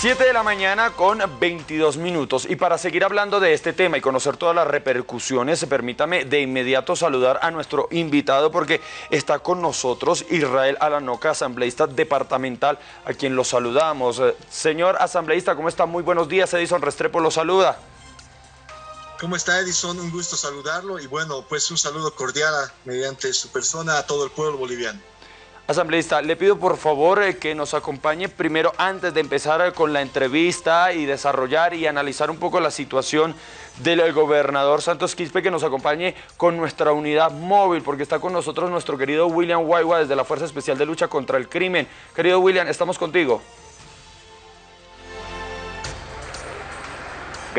7 de la mañana con 22 minutos y para seguir hablando de este tema y conocer todas las repercusiones, permítame de inmediato saludar a nuestro invitado porque está con nosotros Israel Alanoca, asambleísta departamental, a quien lo saludamos. Eh, señor asambleísta, ¿cómo está? Muy buenos días, Edison Restrepo lo saluda. ¿Cómo está Edison? Un gusto saludarlo y bueno, pues un saludo cordial mediante su persona a todo el pueblo boliviano. Asambleísta, le pido por favor eh, que nos acompañe primero antes de empezar eh, con la entrevista y desarrollar y analizar un poco la situación del gobernador Santos Quispe, que nos acompañe con nuestra unidad móvil, porque está con nosotros nuestro querido William Guaywa desde la Fuerza Especial de Lucha contra el Crimen. Querido William, estamos contigo.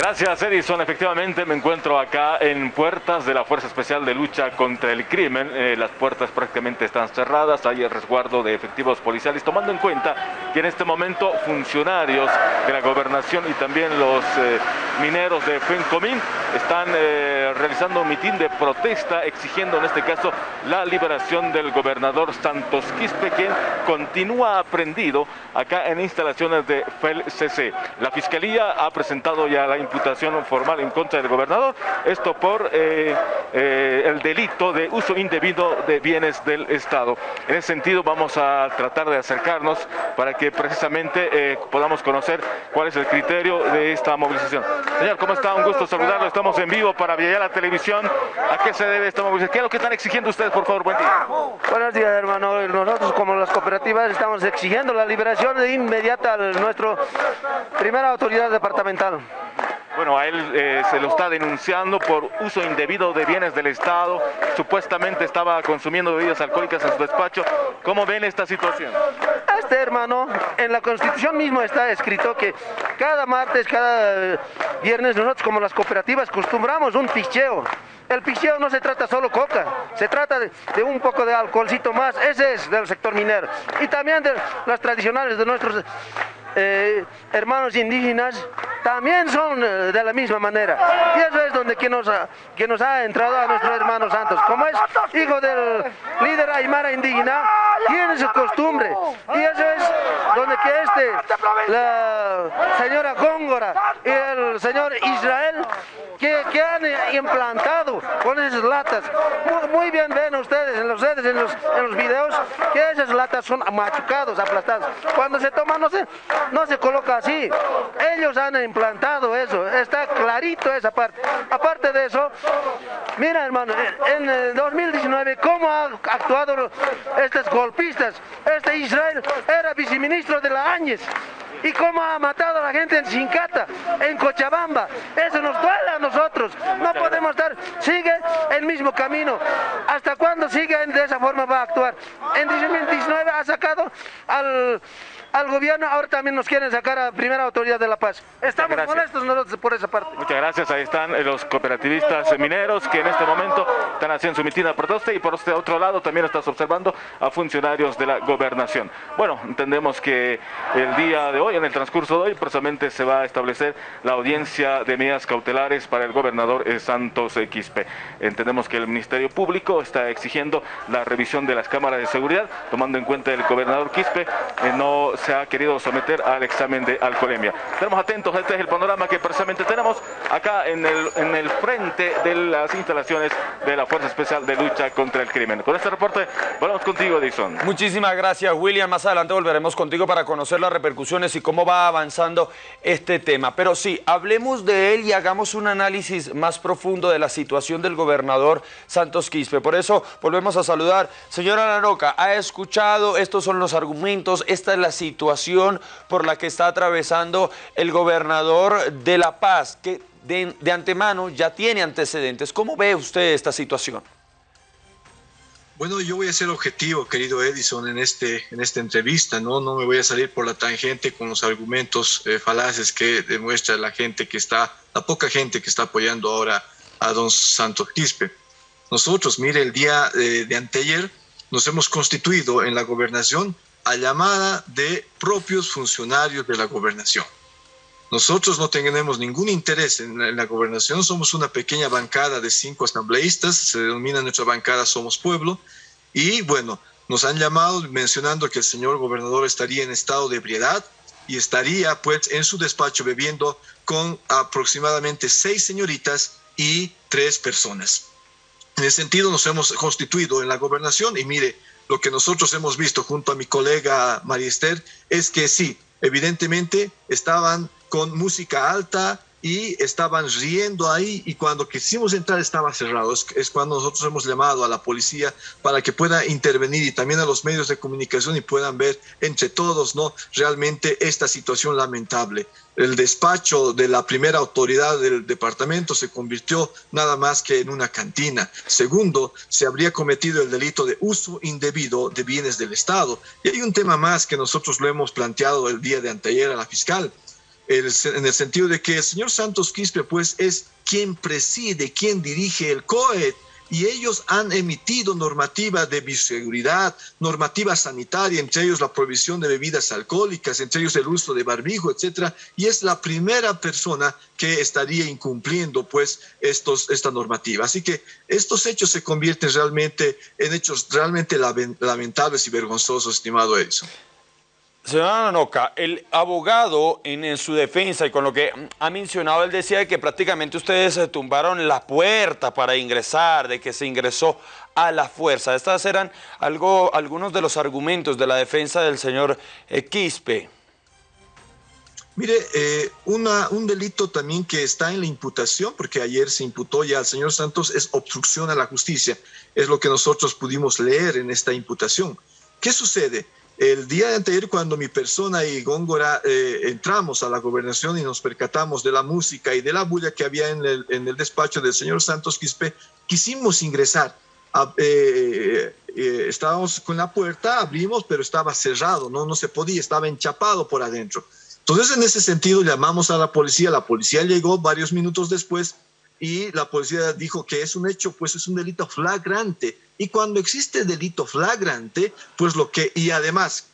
Gracias Edison, efectivamente me encuentro acá en puertas de la Fuerza Especial de Lucha contra el Crimen. Eh, las puertas prácticamente están cerradas, hay el resguardo de efectivos policiales, tomando en cuenta que en este momento funcionarios de la gobernación y también los eh, mineros de Fencomín están eh, realizando un mitin de protesta exigiendo en este caso la liberación del gobernador Santos Quispe, quien continúa aprendido acá en instalaciones de FELCC. La Fiscalía ha presentado ya la imputación formal en contra del gobernador, esto por eh, eh, el delito de uso indebido de bienes del Estado. En ese sentido vamos a tratar de acercarnos para que precisamente eh, podamos conocer cuál es el criterio de esta movilización. Señor, ¿cómo está? Un gusto saludarlo. Estamos en vivo para Villa la Televisión. ¿A qué se debe esta movilización? ¿Qué es lo que están exigiendo ustedes, por favor? Buen día. Buenos días, hermano. Nosotros, como las cooperativas, estamos exigiendo la liberación de inmediata de nuestro primera autoridad departamental. Bueno, a él eh, se lo está denunciando por uso indebido de bienes del Estado. Supuestamente estaba consumiendo bebidas alcohólicas en su despacho. ¿Cómo ven esta situación? Este hermano, en la Constitución mismo está escrito que cada martes, cada viernes, nosotros como las cooperativas acostumbramos un picheo. El picheo no se trata solo coca, se trata de, de, un poco de alcoholcito más, ese es del sector minero. Y también de las tradicionales de nuestros eh, hermanos indígenas también son eh, de la misma manera. Donde que nos, ha, que nos ha entrado a nuestros hermanos santos. Como es hijo del líder aymara indígena, tiene su costumbre. Y eso es donde que este, la señora Góngora y el señor Israel, que, que han implantado con esas latas. Muy, muy, bien ven ustedes en los redes, en los, en los videos, que esas latas son machucados, aplastados. Cuando se toman, no sé, no se coloca así. Ellos han implantado eso, está clarito esa parte. Aparte de eso, mira hermano, en el 2019, ¿cómo han actuado estos golpistas? Este Israel era viceministro de la Áñez. ¿Y cómo ha matado a la gente en Sincata, en Cochabamba? Eso nos duele a nosotros. No podemos estar, sigue el mismo camino. ¿Hasta cuándo sigue de esa forma va a actuar? En 2019 ha sacado al al gobierno, ahora también nos quieren sacar a primera autoridad de La Paz. Estamos molestos nosotros por esa parte. Muchas gracias, ahí están los cooperativistas mineros que en este momento están haciendo su mitin de protesta y por este otro lado también estás observando a funcionarios de la gobernación. Bueno, entendemos que el día de hoy, en el transcurso de hoy, precisamente se va a establecer la audiencia de medidas cautelares para el gobernador Santos Quispe. Entendemos que el Ministerio Público está exigiendo la revisión de las cámaras de seguridad, tomando en cuenta el gobernador Quispe eh, no se ha querido someter al examen de alcoholemia. Estamos atentos, este es el panorama que precisamente tenemos acá en el, en el frente de las instalaciones de la Fuerza Especial de Lucha contra el Crimen. Con este reporte, volvemos contigo, Edison. Muchísimas gracias, William. Más adelante volveremos contigo para conocer las repercusiones y cómo va avanzando este tema. Pero sí, hablemos de él y hagamos un análisis más profundo de la situación del gobernador Santos Quispe. Por eso volvemos a saludar. Señora Laroca, ¿ha escuchado? Estos son los argumentos, esta es la situación situación por la que está atravesando el gobernador de La Paz, que de, antemano ya tiene antecedentes. ¿Cómo ve usted esta situación? Bueno, yo voy a ser objetivo, querido Edison, en, este, en esta entrevista, ¿no? No me voy a salir por la tangente con los argumentos eh, falaces que demuestra la gente que está, la poca gente que está apoyando ahora a don Santos Quispe. Nosotros, mire, el día de, de anteayer nos hemos constituido en la gobernación a llamada de propios funcionarios de la gobernación. Nosotros no tenemos ningún interés en la, gobernación, somos una pequeña bancada de cinco asambleístas, se denomina nuestra bancada Somos Pueblo, y bueno, nos han llamado mencionando que el señor gobernador estaría en estado de ebriedad, y estaría pues en su despacho bebiendo con aproximadamente seis señoritas y tres personas. En ese sentido nos hemos constituido en la gobernación y mire, lo que nosotros hemos visto junto a mi colega María Esther es que sí, evidentemente estaban con música alta, y estaban riendo ahí y cuando quisimos entrar estaba cerrado. Es, cuando nosotros hemos llamado a la policía para que pueda intervenir y también a los medios de comunicación y puedan ver entre todos, ¿no? Realmente esta situación lamentable. El despacho de la primera autoridad del departamento se convirtió nada más que en una cantina. Segundo, se habría cometido el delito de uso indebido de bienes del Estado. Y hay un tema más que nosotros lo hemos planteado el día de anteayer a la fiscal en el sentido de que el señor Santos Quispe pues es quien preside, quien dirige el COE y ellos han emitido normativa de bioseguridad, normativa sanitaria, entre ellos la prohibición de bebidas alcohólicas, entre ellos el uso de barbijo, etcétera, y es la primera persona que estaría incumpliendo pues estos, esta normativa. Así que estos hechos se convierten realmente en hechos realmente lamentables y vergonzosos, estimado Edison. Señora Nanoca, el abogado en, su defensa y con lo que ha mencionado, él decía que prácticamente ustedes se tumbaron la puerta para ingresar, de que se ingresó a la fuerza. Estas eran algunos de los argumentos de la defensa del señor eh, Quispe. Mire, eh, un delito también que está en la imputación, porque ayer se imputó ya al señor Santos, es obstrucción a la justicia. Es lo que nosotros pudimos leer en esta imputación. ¿Qué sucede? El día de anterior, cuando mi persona y Góngora eh, entramos a la gobernación y nos percatamos de la música y de la bulla que había en el, en el despacho del señor Santos Quispe, quisimos ingresar. Eh, eh, estábamos con la puerta, abrimos, pero estaba cerrado, ¿no? no se podía, estaba enchapado por adentro. Entonces, en ese sentido, llamamos a la policía, la policía llegó varios minutos después y la policía dijo que es un hecho, pues es un delito flagrante. Y cuando existe delito flagrante, pues lo que, y además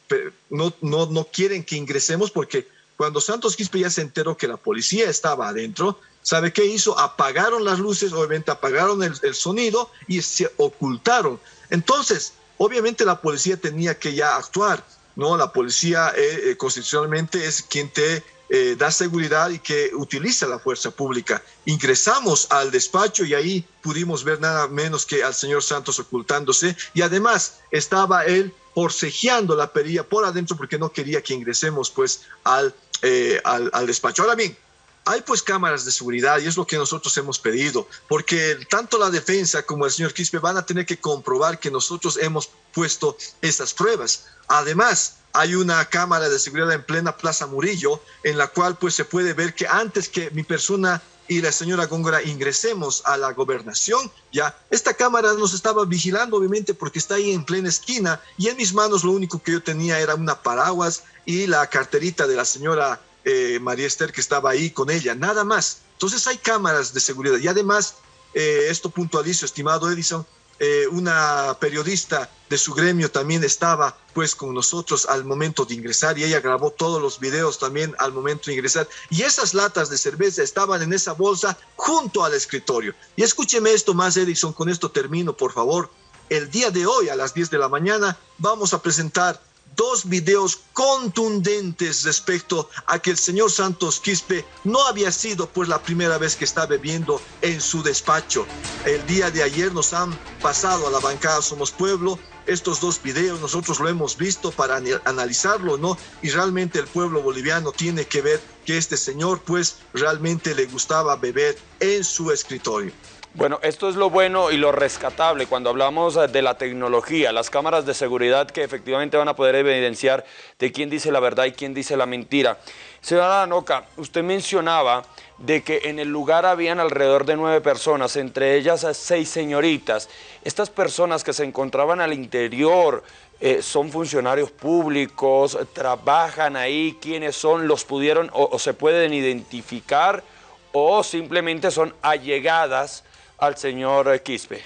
no, no, no quieren que ingresemos porque cuando Santos Quispe ya se enteró que la policía estaba adentro, ¿sabe qué hizo? Apagaron las luces, obviamente apagaron el, sonido y se ocultaron. Entonces, obviamente la policía tenía que ya actuar, ¿no? La policía eh, eh, constitucionalmente es quien te eh, da seguridad y que utiliza la fuerza pública. Ingresamos al despacho y ahí pudimos ver nada menos que al señor Santos ocultándose y además estaba él forcejeando la perilla por adentro porque no quería que ingresemos pues al, eh, al, al despacho. Ahora bien, hay pues cámaras de seguridad y es lo que nosotros hemos pedido, porque tanto la defensa como el señor Quispe van a tener que comprobar que nosotros hemos puesto esas pruebas. Además, hay una cámara de seguridad en plena Plaza Murillo, en la cual pues se puede ver que antes que mi persona y la señora Góngora ingresemos a la gobernación, ya esta cámara nos estaba vigilando obviamente porque está ahí en plena esquina y en mis manos lo único que yo tenía era una paraguas y la carterita de la señora eh, María Esther que estaba ahí con ella, nada más. Entonces hay cámaras de seguridad y además, eh, esto puntualizo, estimado Edison, eh, una periodista de su gremio también estaba pues con nosotros al momento de ingresar y ella grabó todos los videos también al momento de ingresar y esas latas de cerveza estaban en esa bolsa junto al escritorio. Y escúcheme esto más Edison, con esto termino por favor. El día de hoy a las 10 de la mañana vamos a presentar dos videos contundentes respecto a que el señor Santos Quispe no había sido pues la primera vez que está bebiendo en su despacho. El día de ayer nos han pasado a la bancada Somos Pueblo estos dos videos, nosotros lo hemos visto para analizarlo, ¿no? Y realmente el pueblo boliviano tiene que ver que este señor pues realmente le gustaba beber en su escritorio. Bueno, esto es lo bueno y lo rescatable. Cuando hablamos eh, de la tecnología, las cámaras de seguridad que efectivamente van a poder evidenciar de quién dice la verdad y quién dice la mentira. Señora Anoca, usted mencionaba de que en el lugar habían alrededor de nueve personas, entre ellas seis señoritas. Estas personas que se encontraban al interior eh, son funcionarios públicos, trabajan ahí, quiénes son, los pudieron o se pueden identificar o simplemente son allegadas al señor Quispe?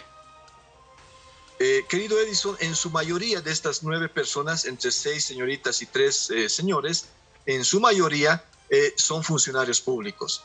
Eh, querido Edison, en su mayoría de estas nueve personas, entre seis señoritas y tres eh, señores, en su mayoría eh, son funcionarios públicos.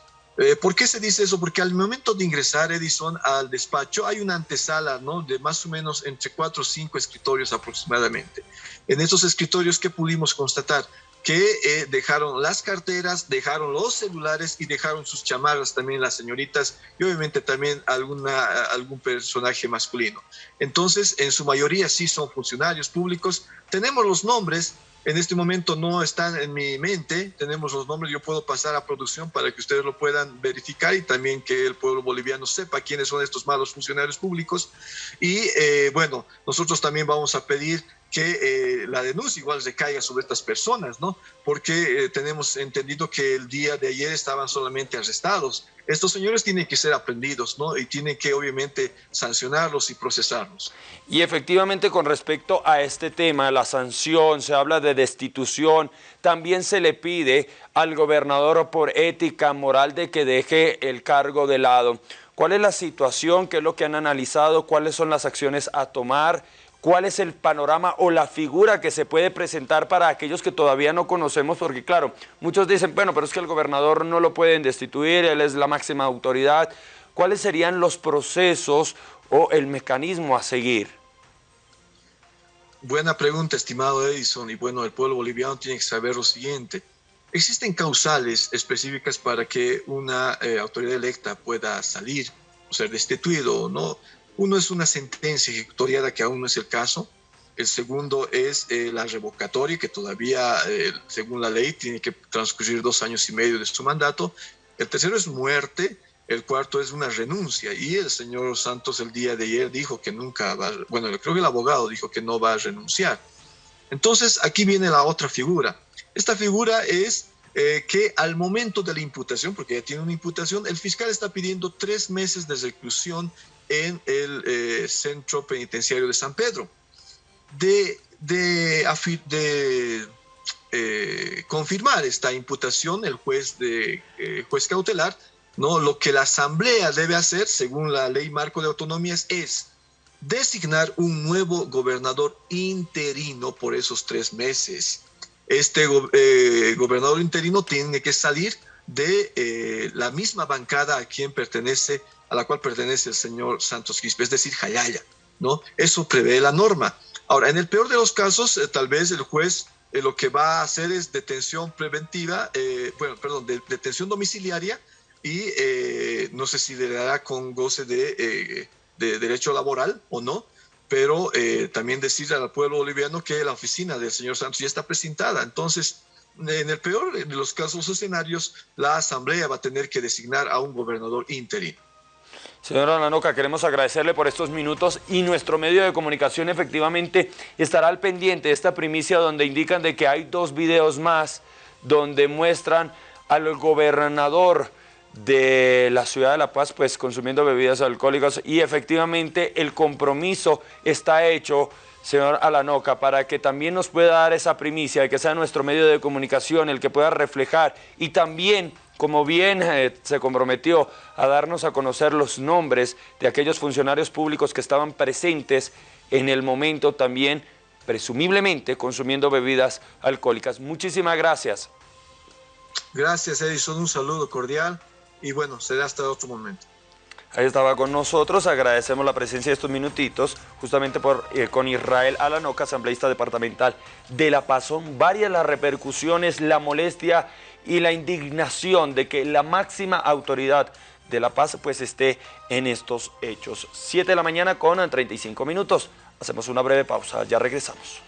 ¿Por qué se dice eso? Porque al momento de ingresar, Edison, al despacho, hay una antesala, ¿no? De más o menos entre cuatro o cinco escritorios aproximadamente. En esos escritorios, ¿qué pudimos constatar? Que eh, dejaron las carteras, dejaron los celulares y dejaron sus chamarras también las señoritas y obviamente también alguna, algún personaje masculino. Entonces, en su mayoría sí son funcionarios públicos. Tenemos los nombres, en este momento no están en mi mente, tenemos los nombres, yo puedo pasar a producción para que ustedes lo puedan verificar y también que el pueblo boliviano sepa quiénes son estos malos funcionarios públicos. Y eh, bueno, nosotros también vamos a pedir que eh, la denuncia igual recaiga sobre estas personas, ¿no? Porque eh, tenemos entendido que el día de ayer estaban solamente arrestados. Estos señores tienen que ser aprendidos, ¿no? Y tienen que obviamente sancionarlos y procesarlos. Y efectivamente con respecto a este tema, la sanción, se habla de destitución, también se le pide al gobernador por ética moral de que deje el cargo de lado. ¿Cuál es la situación? ¿Qué es lo que han analizado? ¿Cuáles son las acciones a tomar? Cuál es el panorama o la figura que se puede presentar para aquellos que todavía no conocemos, porque claro, muchos dicen, bueno, pero es que el gobernador no lo pueden destituir, él es la máxima autoridad. ¿Cuáles serían los procesos o el mecanismo a seguir? Buena pregunta, estimado Edison, y bueno, el pueblo boliviano tiene que saber lo siguiente. Existen causales específicas para que una eh, autoridad electa pueda salir o ser destituido o no uno es una sentencia ejecutoriada, que aún no es el caso. El segundo es eh, la revocatoria, que todavía, eh, según la ley, tiene que transcurrir dos años y medio de su mandato. El tercero es muerte. El cuarto es una renuncia. Y el señor Santos el día de ayer dijo que nunca va, bueno, creo que el abogado dijo que no va a renunciar. Entonces, aquí viene la otra figura. Esta figura es eh, que al momento de la imputación, porque ya tiene una imputación, el fiscal está pidiendo tres meses de reclusión en el eh, centro penitenciario de San Pedro. De, de, eh, confirmar esta imputación, el juez, de, eh, juez cautelar, ¿no? lo que la Asamblea debe hacer, según la ley marco de autonomías, es designar un nuevo gobernador interino por esos tres meses. Este gobernador interino tiene que salir de la misma bancada a quien pertenece a la cual pertenece el señor Santos Quispe, es decir, Jayaya, ¿no? Eso prevé la norma. Ahora, en el peor de los casos, eh, tal vez el juez eh, lo que va a hacer es detención preventiva, eh, bueno, perdón, detención domiciliaria y no sé si le dará con goce de, de derecho laboral o no, pero también decirle al pueblo boliviano que la oficina del señor Santos ya está presentada. Entonces, en el peor de los casos escenarios, la Asamblea va a tener que designar a un gobernador interino. Señora Nanoca, queremos agradecerle por estos minutos y nuestro medio de comunicación efectivamente estará al pendiente de esta primicia donde indican de que hay dos videos más donde muestran al gobernador de la ciudad de La Paz pues consumiendo bebidas alcohólicas y efectivamente el compromiso está hecho señor Alanoca, para que también nos pueda dar esa primicia de que sea nuestro medio de comunicación el que pueda reflejar y también como bien eh, se comprometió a darnos a conocer los nombres de aquellos funcionarios públicos que estaban presentes en el momento también, presumiblemente, consumiendo bebidas alcohólicas. Muchísimas gracias. Gracias, Edison. Un saludo cordial y bueno, será hasta otro momento. Ahí estaba con nosotros, agradecemos la presencia de estos minutitos, justamente por, eh, con Israel Alanoca, asambleísta departamental de La Paz. Son varias las repercusiones, la molestia y la indignación de que la máxima autoridad de La Paz pues esté en estos hechos. 7 de la mañana con 35 minutos. Hacemos una breve pausa, ya regresamos.